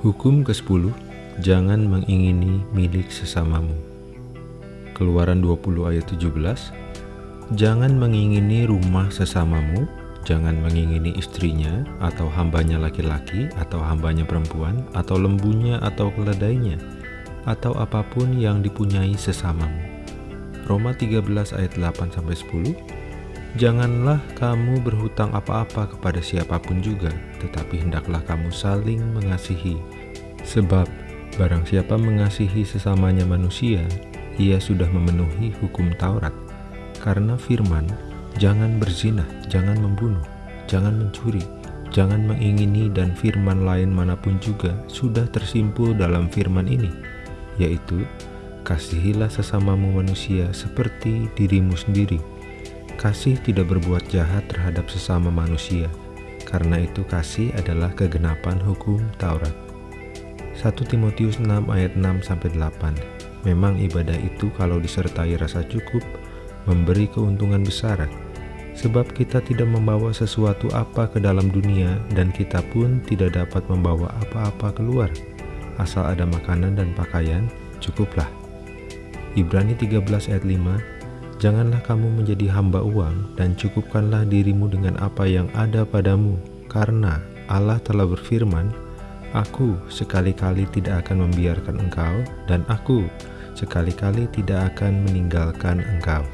Hukum ke-10 Jangan mengingini milik sesamamu Keluaran 20 ayat 17 Jangan mengingini rumah sesamamu Jangan mengingini istrinya atau hambanya laki-laki atau hambanya perempuan atau lembunya atau keledainya atau apa pun yang dipunyai sesamamu. Roma 13 ayat 8-10 Janganlah kamu berhutang apa-apa kepada siapa pun juga, tetapi hendaklah kamu saling mengasihi. Sebab, barang siapa mengasihi sesamanya manusia, ia sudah memenuhi hukum Taurat. Karena firman, jangan berzina, jangan membunuh, jangan mencuri, jangan mengingini dan firman lain mana pun juga sudah tersimpul dalam firman ini, yaitu, kasihilah sesamamu manusia seperti dirimu sendiri. Kasih tidak berbuat jahat terhadap sesama manusia, karena itu kasih adalah kegenapan hukum Taurat. 1 Timotius 6 ayat 6-8 Memang ibadah itu kalau disertai rasa cukup, memberi keuntungan besar, sebab kita tidak membawa sesuatu apa ke dalam dunia dan kita pun tidak dapat membawa apa-apa keluar. Asal ada makanan dan pakaian, cukuplah. Ibrani 13 ayat 5 Janganlah kamu menjadi hamba uang dan cukupkanlah dirimu dengan apa yang ada padamu, karena Allah telah berfirman, Aku sekali-kali tidak akan membiarkan engkau, dan aku sekali-kali tidak akan meninggalkan engkau.